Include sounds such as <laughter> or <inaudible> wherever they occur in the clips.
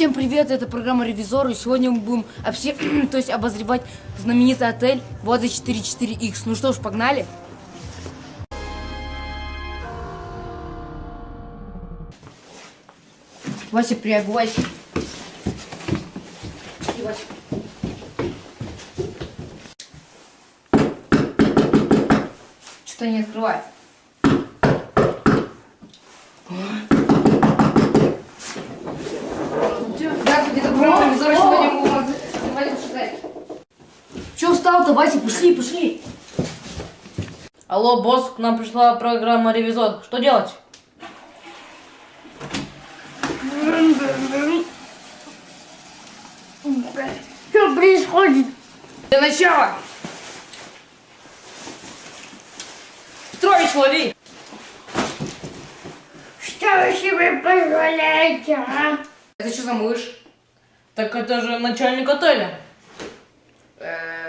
Всем привет, это программа Ревизор, и сегодня мы будем обсе... <clears throat> то есть обозревать знаменитый отель Вода 44X. Ну что ж, погнали. Вася, приобувайся. И, Вася. Что не открывает? Здравствуйте, это программа Ревизор, сегодня мы будем обозревать ваш отель. Че устал-то, Вася? Пошли, пошли. Алло, босс, к нам пришла программа Ревизор. Что делать? Что происходит? Для начала. Петрович, лови. Что вы себе позволяете, а? Это что за мышь? Так это же начальник отеля. Э,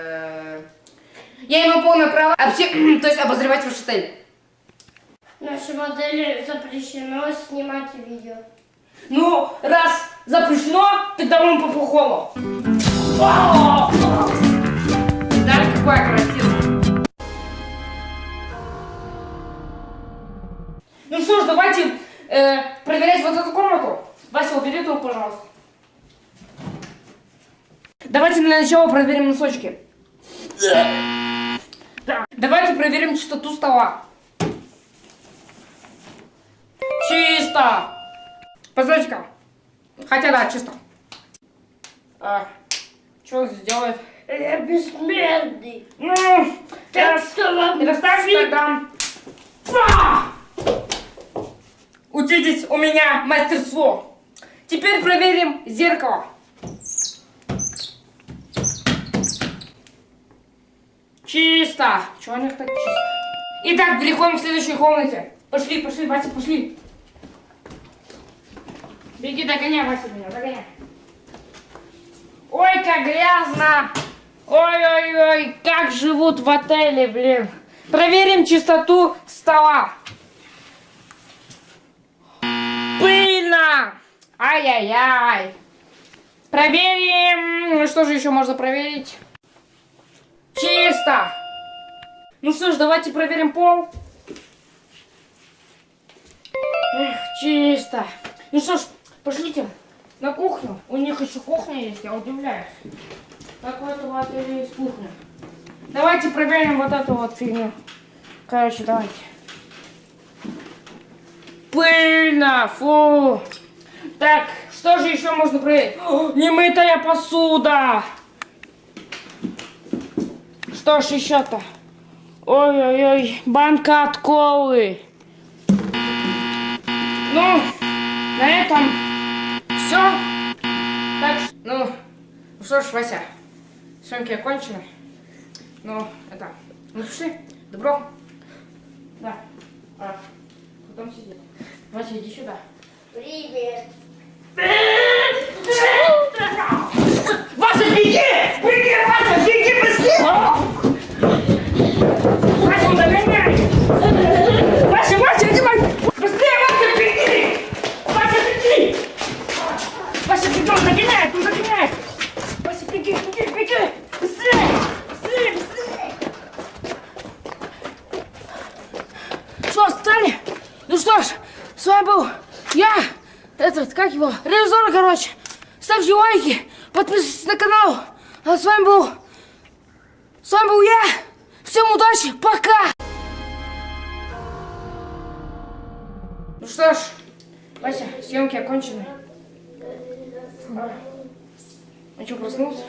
Я имею полное право обсе- <clears throat> то есть обозревать ваш отель. Нашей модели запрещено снимать видео. Ну, раз запрещено, тогда вам по-плохому. Да, какая красивая. Ну что ж, давайте э, проверять вот эту комнату. Вася, убери его, пожалуйста. Давайте для начала проверим носочки. Так, давайте проверим чистоту стола. Чисто! Позвольте-ка. Хотя да, чисто. А, что здесь делает? Я бессмертный. Ну, Так раз. что вам Недостаточно тогда. Па! Учитесь у меня мастерство. Теперь проверим зеркало. Чисто. Чего у них так чисто? Итак, переходим к следующей комнате. Пошли, пошли, Вася, пошли. Беги, догоняй, Вася, меня, догоняй. Ой, как грязно. Ой-ой-ой, как живут в отеле, блин. Проверим чистоту стола. Пыльно. Ай-яй-яй. Проверим. Ну что же еще можно проверить? Чисто. Ну что ж, давайте проверим пол. Эх, чисто. Ну что ж, пошлите на кухню. У них еще кухня есть, я удивляюсь. Как у этого отеля есть кухня. Давайте проверим вот эту вот фигню. Короче, давайте. Пыльно, фу. Так, что же еще можно проверить? Немытая посуда. Что ж еще-то? Ой-ой-ой, банка от колы. Ну, на этом все. Так, ну, ну что ж, Вася, съемки окончены. Ну, это, ну пиши, добро. Да. А, кто там сидит? Вася, иди сюда. Привет. Вася, беги! Беги, Вася, беги быстрее! Вася, догоняй! Вася, Вася, иди, Вася! Быстрее, Вася, беги! Вася, беги! Вася, беги, он догоняет, он догоняет! Вася, беги, беги, беги! Быстрее! Быстрее, быстрее! Что, встали? Ну что ж, с вами был я, этот, как его, ревизор, короче. Ставьте лайки, подписывайтесь на канал. А с вами был, с вами был я. Всем удачи, пока! Ну что ж, Вася, съемки окончены. А, а что, проснулся?